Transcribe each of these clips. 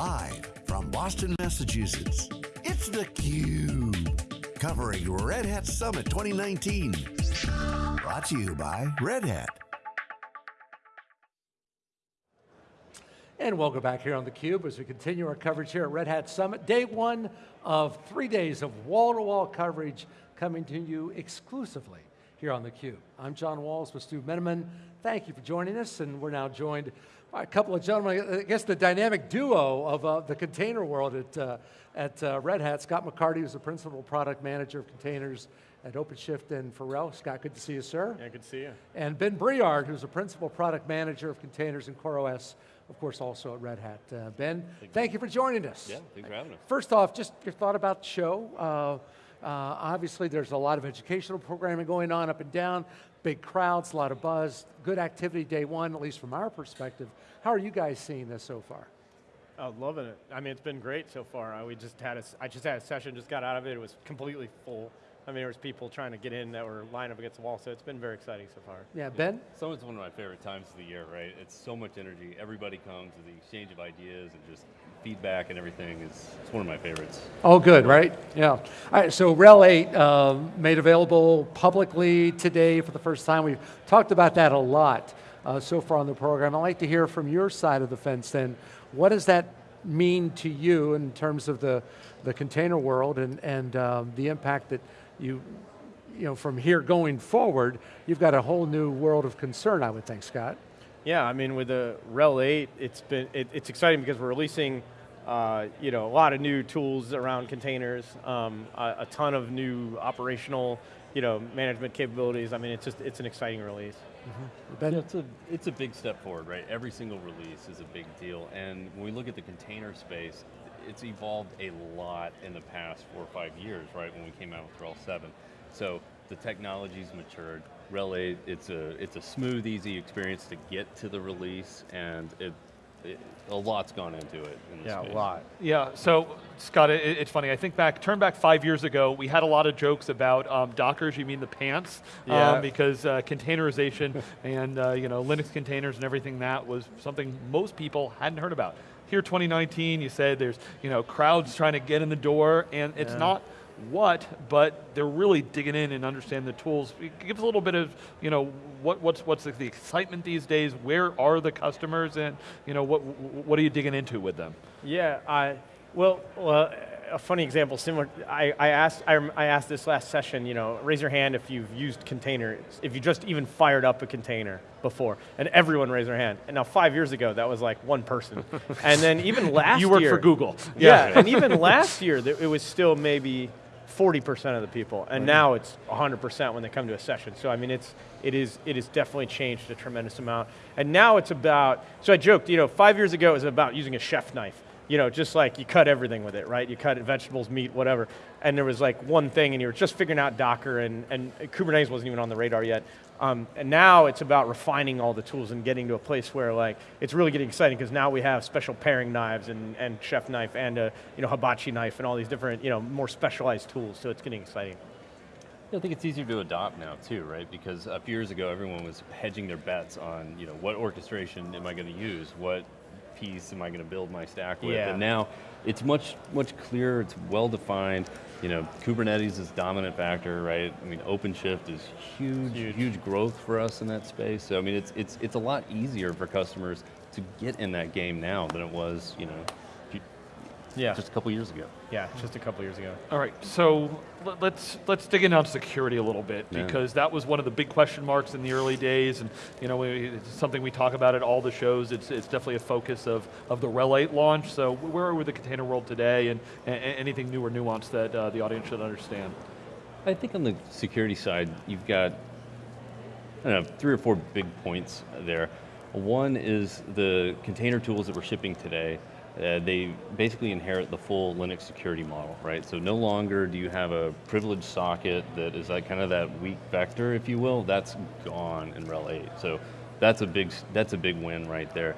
Live from Boston, Massachusetts, it's theCUBE. Covering Red Hat Summit 2019. Brought to you by Red Hat. And welcome back here on theCUBE as we continue our coverage here at Red Hat Summit. Day one of three days of wall-to-wall -wall coverage coming to you exclusively here on theCUBE. I'm John Walls with Stu Miniman. Thank you for joining us, and we're now joined a couple of gentlemen, I guess the dynamic duo of uh, the container world at, uh, at uh, Red Hat. Scott McCarty is the Principal Product Manager of Containers at OpenShift and Pharrell. Scott, good to see you, sir. Yeah, good to see you. And Ben Breard, who's the Principal Product Manager of Containers and CoreOS, of course also at Red Hat. Uh, ben, thank, thank you. you for joining us. Yeah, thanks for having us. First off, just your thought about the show. Uh, uh, obviously, there's a lot of educational programming going on up and down, big crowds, a lot of buzz, good activity day one, at least from our perspective. How are you guys seeing this so far? Oh, loving it. I mean, it's been great so far. I, we just had a, I just had a session, just got out of it. It was completely full. I mean, there was people trying to get in that were lined up against the wall, so it's been very exciting so far. Yeah, Ben? Summit's one of my favorite times of the year, right? It's so much energy. Everybody comes to the exchange of ideas and just feedback and everything is it's one of my favorites. Oh, good, right? Yeah. All right, so RHEL 8 um, made available publicly today for the first time. We've talked about that a lot uh, so far on the program. I'd like to hear from your side of the fence then. What does that mean to you in terms of the, the container world and, and um, the impact that you, you know, from here going forward, you've got a whole new world of concern, I would think, Scott. Yeah, I mean, with the RHEL 8, it's been it, it's exciting because we're releasing, uh, you know, a lot of new tools around containers, um, a, a, ton of new operational, you know, management capabilities. I mean, it's just it's an exciting release. Mm -hmm. yeah, it's a it's a big step forward, right? Every single release is a big deal, and when we look at the container space, it's evolved a lot in the past four or five years, right? When we came out with RHEL 7, so the technology's matured. 8, it's a, it's a smooth, easy experience to get to the release, and it, it, a lot's gone into it. In yeah, space. a lot. Yeah, so Scott, it, it's funny, I think back, turn back five years ago, we had a lot of jokes about um, Dockers, you mean the pants, yeah. Um, because uh, containerization and uh, you know, Linux containers and everything that was something most people hadn't heard about. Here 2019, you said there's you know, crowds trying to get in the door, and it's yeah. not what, but they're really digging in and understand the tools. Give us a little bit of, you know, what, what's, what's the, excitement these days, where are the customers, and you know, what, what are you digging into with them? Yeah, I, well, well a funny example, similar, I, I, asked, I, I asked this last session, you know, raise your hand if you've used containers, if you just even fired up a container before, and everyone raised their hand. And now five years ago, that was like one person. and then even last year- You work year, for Google. Yeah, yeah and even last year, it was still maybe 40% of the people, and right. now it's 100% when they come to a session. So I mean, it's, it is, it has definitely changed a tremendous amount. And now it's about, so I joked, you know, five years ago it was about using a chef knife. You know, just like you cut everything with it, right? You cut vegetables, meat, whatever. And there was like one thing and you were just figuring out Docker and, and Kubernetes wasn't even on the radar yet. Um, and now it's about refining all the tools and getting to a place where like, it's really getting exciting because now we have special paring knives and, and chef knife and a you know, hibachi knife and all these different, you know, more specialized tools, so it's getting exciting. I think it's easier to adopt now too, right? Because a few years ago, everyone was hedging their bets on, you know, what orchestration am I going to use? What piece am I going to build my stack with? Yeah. And now it's much, much clearer, it's well defined. You know, Kubernetes is dominant factor, right? I mean, OpenShift is huge, huge, huge growth for us in that space. So I mean, it's, it's, it's a lot easier for customers to get in that game now than it was, you know, yeah. just a couple years ago. Yeah, just a couple years ago. All right, so let's let's dig in on security a little bit yeah. because that was one of the big question marks in the early days, and you know we, it's something we talk about at all the shows. It's it's definitely a focus of of the RHEL 8 launch. So where are we with the container world today, and, and anything new or nuanced that uh, the audience should understand? I think on the security side, you've got I don't know, three or four big points there. One is the container tools that we're shipping today uh, they basically inherit the full Linux security model, right? So no longer do you have a privileged socket that is like kind of that weak vector, if you will. That's gone in RHEL 8. So that's a big, that's a big win right there.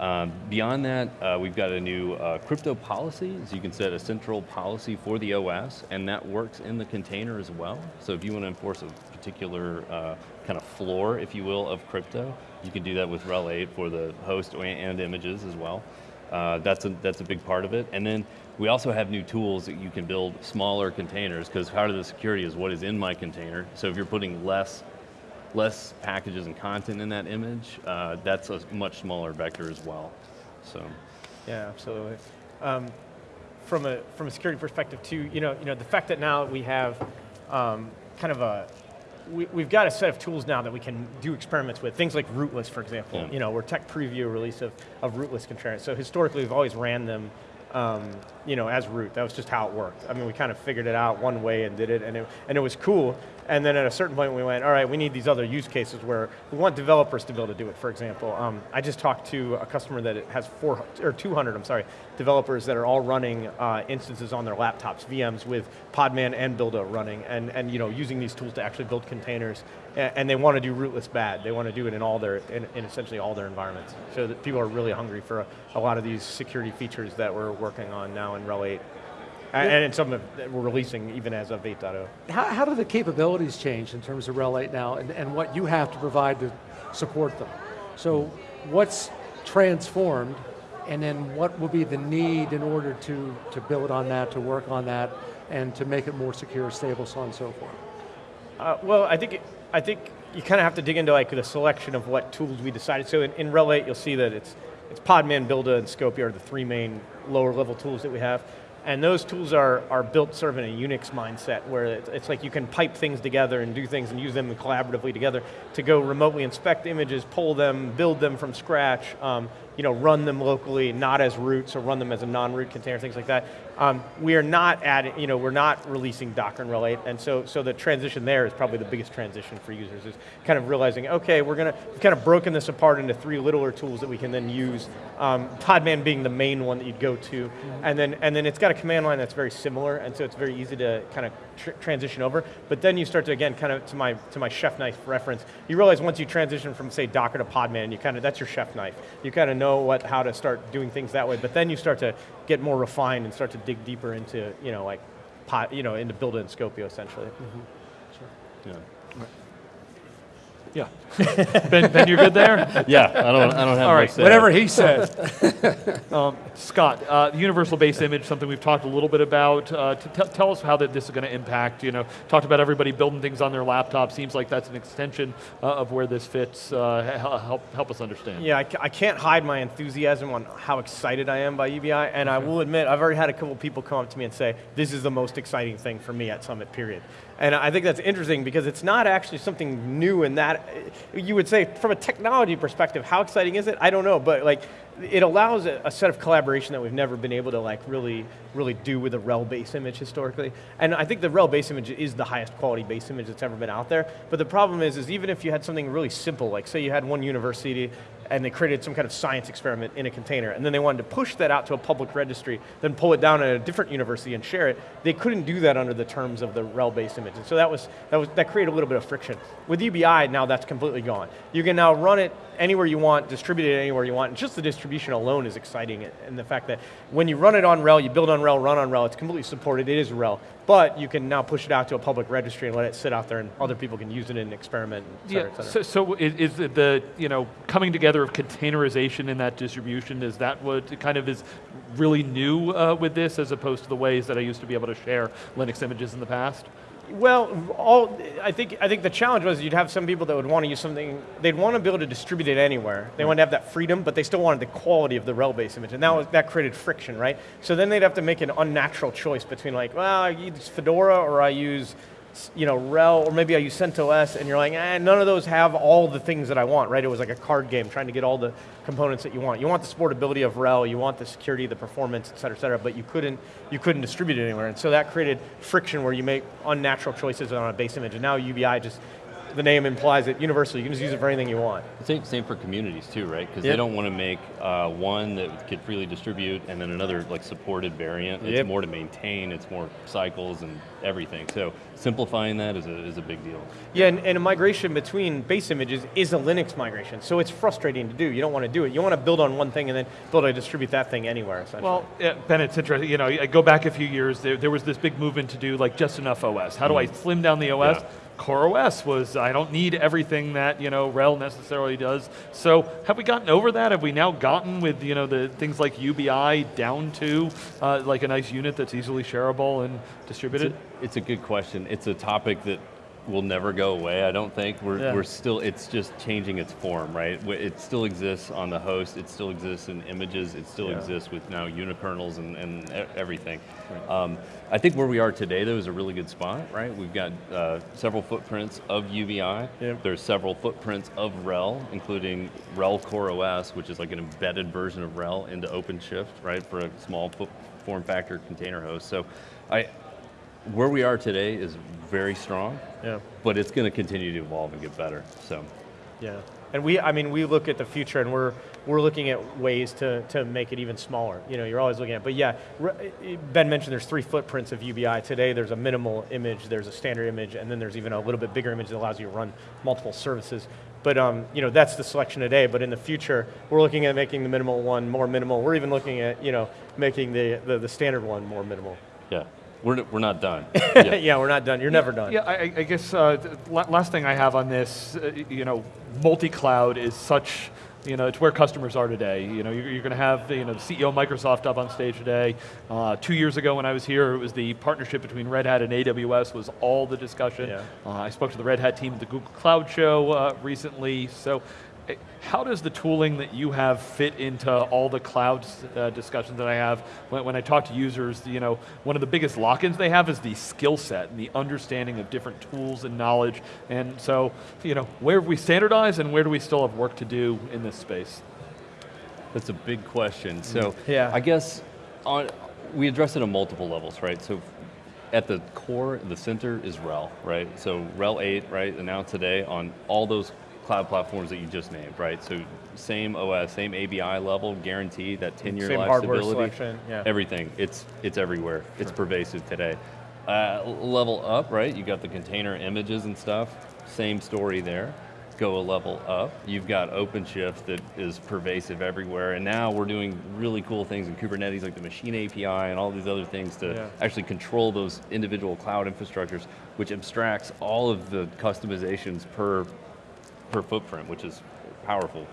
Um, beyond that, uh, we've got a new uh, crypto policy, so you can set a central policy for the OS, and that works in the container as well. So if you want to enforce a particular uh, kind of floor, if you will, of crypto, you can do that with RHEL 8 for the host and images as well. Uh, that's, a, that's a big part of it. And then we also have new tools that you can build smaller containers because part of the security is what is in my container. So if you're putting less, less packages and content in that image, uh, that's a much smaller vector as well. So. Yeah, absolutely. Um, from a from a security perspective too, you know, you know, the fact that now we have um, kind of a we, we've got a set of tools now that we can do experiments with, things like rootless, for example. Yeah. You know, we're tech preview release of, of rootless containers. So historically, we've always ran them um, you know, as root. That was just how it worked. I mean, we kind of figured it out one way and did it, and it, and it was cool. And then at a certain point, we went, all right, we need these other use cases where we want developers to be able to do it. For example, um, I just talked to a customer that has four or 200, I'm sorry, developers that are all running uh, instances on their laptops, VMs with Podman and Buildah running, and and you know, using these tools to actually build containers. And, and they want to do rootless bad. They want to do it in all their, in, in essentially all their environments. So that people are really hungry for a, a lot of these security features that we're working on now in RHEL 8. And, and it's something that we're releasing even as of 8.0. How, how do the capabilities change in terms of RHEL 8 now and, and what you have to provide to support them? So what's transformed and then what will be the need in order to, to build on that, to work on that, and to make it more secure, stable, so on and so forth? Uh, well, I think, it, I think you kind of have to dig into like the selection of what tools we decided. So in, in RHEL 8, you'll see that it's, it's Podman, Buildah, and Skopeo are the three main lower level tools that we have. And those tools are, are built sort of in a Unix mindset where it's, like you can pipe things together and do things and use them collaboratively together to go remotely inspect images, pull them, build them from scratch, um, you know, run them locally, not as root, so run them as a non-root container, things like that. Um, we are not adding, you know, we're not releasing Docker and RHEL 8, and so, so the transition there is probably the biggest transition for users, is kind of realizing, okay, we're going to, we've kind of broken this apart into three littler tools that we can then use, um, Podman being the main one that you'd go to, mm -hmm. and then, and then it's got a command line that's very similar, and so it's very easy to kind of tr transition over, but then you start to, again, kind of to my, to my chef knife reference, you realize once you transition from, say, Docker to Podman, you kind of, that's your chef knife. You kind of know what, how to start doing things that way, but then you start to get more refined and start to dig deeper into, you know, like, pot, you know, into Buildah and Skopeo essentially. Mm -hmm. Sure. Yeah. Yeah. ben, ben, you're good there? Yeah, I don't, I don't have All right, whatever he says. um, Scott, uh, universal base image, something we've talked a little bit about. Uh, tell us how that this is going to impact. You know, talked about everybody building things on their laptop. Seems like that's an extension uh, of where this fits. Uh, help, help us understand. Yeah, I, I, can't hide my enthusiasm on how excited I am by UBI, and I will admit, I've already had a couple people come up to me and say, this is the most exciting thing for me at Summit, period. And I think that's interesting because it's not actually something new in that, you would say from a technology perspective, how exciting is it? I don't know, but like, it allows a, a, set of collaboration that we've never been able to like really, really do with a RHEL base image historically. And I think the RHEL base image is the highest quality base image that's ever been out there. But the problem is, is even if you had something really simple, like say you had one university and they created some kind of science experiment in a container, and then they wanted to push that out to a public registry, then pull it down at a different university and share it, they couldn't do that under the terms of the RHEL base image. And so that was, that was that created a little bit of friction. With UBI, now that's completely gone. You can now run it anywhere you want, distribute it anywhere you want, and just the distribution alone is exciting, and the fact that when you run it on RHEL, you build on RHEL, run on RHEL, it's completely supported, it is RHEL, but you can now push it out to a public registry and let it sit out there and other people can use it and experiment, et cetera, yeah, et cetera. So, so is, the, you know, coming together of containerization in that distribution, is that what kind of is really new uh, with this as opposed to the ways that I used to be able to share Linux images in the past? Well, all I think I think the challenge was you'd have some people that would want to use something. They'd want to be able to distribute it anywhere. They right. want to have that freedom, but they still wanted the quality of the RHEL-based image, and that was, that created friction, right? So then they'd have to make an unnatural choice between like, well, I use Fedora or I use you know, RHEL, or maybe I use CentOS, and you're like, eh, none of those have all the things that I want, right? It was like a card game, trying to get all the components that you want. You want the supportability of RHEL, you want the security, the performance, et cetera, et cetera, but you couldn't, you couldn't distribute it anywhere. And so that created friction where you make unnatural choices on a base image, and now UBI just the name implies it universally. You can just use it for anything you want. Same, same for communities too, right? Because yep. they don't want to make uh, one that could freely distribute and then another like supported variant. It's yep. more to maintain, it's more cycles and everything. So simplifying that is a, is a big deal. Yeah, and, and a migration between base images is a Linux migration. So it's frustrating to do. You don't want to do it. You want to build on one thing and then build to distribute that thing anywhere, essentially. Well, yeah, Ben, it's interesting. You know, I go back a few years, there, there was this big movement to do like just enough OS. How do mm. I slim down the OS? Yeah CoreOS was, I don't need everything that, you know, RHEL necessarily does. So have we gotten over that? Have we now gotten with, you know, the things like UBI down to uh, like a nice unit that's easily shareable and distributed? It's a good question. It's a topic that will never go away, I don't think. We're, Yeah. we're still, it's just changing its form, right? It still exists on the host, it still exists in images, it still Yeah. exists with now unikernels and, and everything. Um, I think where we are today though is a really good spot, right? We've got uh, several footprints of UBI. Yep. There's several footprints of RHEL, including RHEL Core OS, which is like an embedded version of RHEL into OpenShift, right, for a small form factor container host. So I, where we are today is very strong, Yeah. but it's going to continue to evolve and get better. So, Yeah, and we, I mean, we look at the future and we're, we're looking at ways to, to make it even smaller. You know, you're always looking at, but yeah, Ben mentioned there's three footprints of UBI today. There's a minimal image, there's a standard image, and then there's even a little bit bigger image that allows you to run multiple services. But um, you know, that's the selection today, but in the future, we're looking at making the minimal one more minimal. We're even looking at, you know, making the, the, the standard one more minimal. yeah, we're, we're not done. Yeah. yeah, we're not done. You're never done. Yeah, I, I- I guess uh, th- last thing I have on this, uh, you know, multi-cloud is such, you know, it's where customers are today. You know, you're, you're going to have, you know, the CEO of Microsoft up on stage today. Uh, two years ago when I was here, it was the partnership between Red Hat and AWS was all the discussion. Yeah. Uh, I spoke to the Red Hat team at the Google Cloud Show uh, recently. So, how does the tooling that you have fit into all the cloud uh, discussions that I have? When, when I talk to users, you know, one of the biggest lock-ins they have is the skill set and the understanding of different tools and knowledge. And so, you know, where have we standardized and where do we still have work to do in this space? That's a big question. So Yeah. I guess on, we address it on multiple levels, right? So at the core, the center is RHEL, right? So RHEL 8, right, announced today on all those cloud platforms that you just named, right? So same OS, same ABI level, guarantee that 10-year Same life hardware stability. selection, yeah. Everything, it's, it's everywhere. It's pervasive today. Uh, level up, right? You got the container images and stuff, same story there. Go a level up. You've got OpenShift that is pervasive everywhere, and now we're doing really cool things in Kubernetes, like the machine API and all these other things to Yeah. actually control those individual cloud infrastructures, which abstracts all of the customizations per per footprint, which is powerful.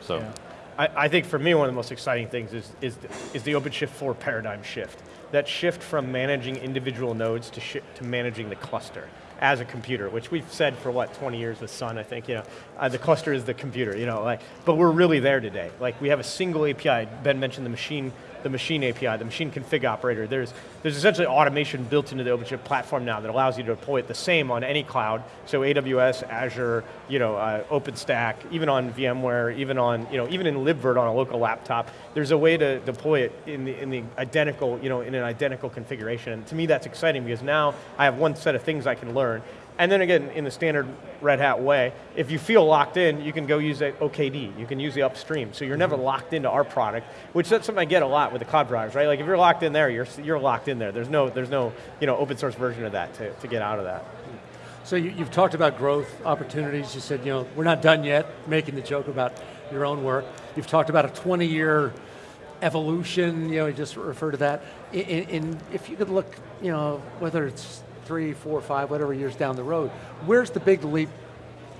So. Yeah. I, think for me, one of the most exciting things is, is, the, is the OpenShift 4 paradigm shift. That shift from managing individual nodes to, to managing the cluster as a computer, which we've said for what, 20 years with Sun, I think, you know, uh, the cluster is the computer, you know, like, but we're really there today. Like we have a single API, Ben mentioned the machine, the machine API, the machine config operator. There's, there's essentially automation built into the OpenShift platform now that allows you to deploy it the same on any cloud. So AWS, Azure, you know, uh, OpenStack, even on VMware, even on, you know, even in libvirt on a local laptop. There's a way to deploy it in the, in the identical, you know, in an identical configuration. And to me, that's exciting because now I have one set of things I can learn. And then again, in the standard Red Hat way, if you feel locked in, you can go use OKD. You can use the upstream. So you're never mm-hmm. locked into our product, which that's something I get a lot with the cloud providers, right? Like if you're locked in there, you're, you're locked in there. There's no, there's no you know, open source version of that to, to get out of that. So you, you've talked about growth opportunities. You said, you know, we're not done yet, making the joke about your own work. You've talked about a 20-year evolution, you know, you just refer to that. In, in, if you could look, you know, whether it's three, four, five, whatever years down the road, where's the big leap?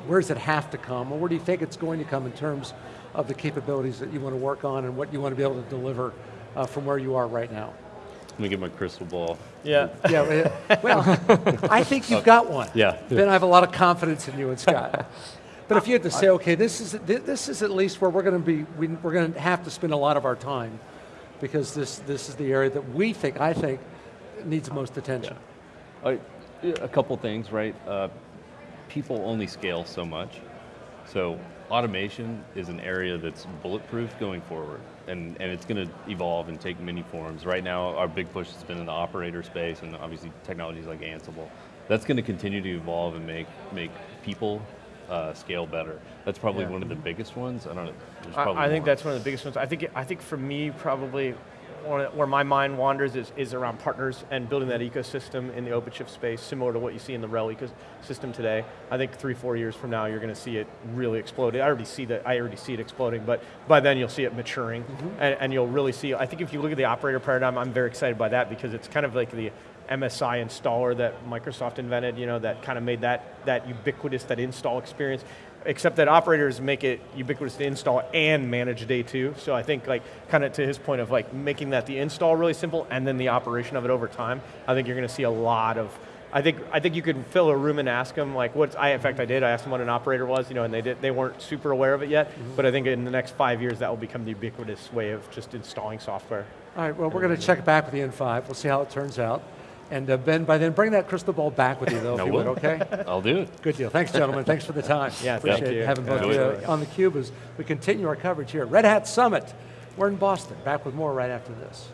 Where does it have to come? Or where do you think it's going to come in terms of the capabilities that you want to work on and what you want to be able to deliver uh, from where you are right now? Let me get my crystal ball. Yeah. Yeah, well, I think you've got one. Yeah. Ben, I have a lot of confidence in you and Scott. But if you had to say, okay, this is, this is at least where we're going to be, we, we're going to have to spend a lot of our time because this, this is the area that we think, I think, needs the most attention. I- A couple things, right? Uh, people only scale so much. So automation is an area that's bulletproof going forward. And, and it's going to evolve and take many forms. Right now, our big push has been in the operator space and obviously technologies like Ansible. That's going to continue to evolve and make, make people uh, scale better. That's probably Yeah. one of the biggest ones. I don't know. I, probably I think more. that's one of the biggest ones. I think, I think for me, probably where my mind wanders is, is around partners and building that ecosystem in the OpenShift space, similar to what you see in the RHEL ecosystem today. I think three, four years from now, you're going to see it really explode. I already see that. I already see it exploding, but by then you'll see it maturing, mm-hmm. and, and you'll really see. I think if you look at the operator paradigm, I'm very excited by that because it's kind of like the MSI installer that Microsoft invented, you know, that kind of made that, that ubiquitous, that install experience. Except that operators make it ubiquitous to install and manage day two. So I think like kind of to his point of like making that the install really simple and then the operation of it over time, I think you're going to see a lot of I think I think you could fill a room and ask them like what I in fact I did I asked them what an operator was you know and they did they weren't super aware of it yet mm-hmm. but I think in the next five years that will become the ubiquitous way of just installing software. All right, well, we're going to check back with the N5. We'll see how it turns out. And uh, Ben, by then, bring that crystal ball back with you, though, if you would, okay? I'll do it. Good deal. Thanks, gentlemen. Thanks for the time. Yeah, Appreciate thank you. having both of you on theCUBE as we continue our coverage here at Red Hat Summit. We're in Boston. Back with more right after this.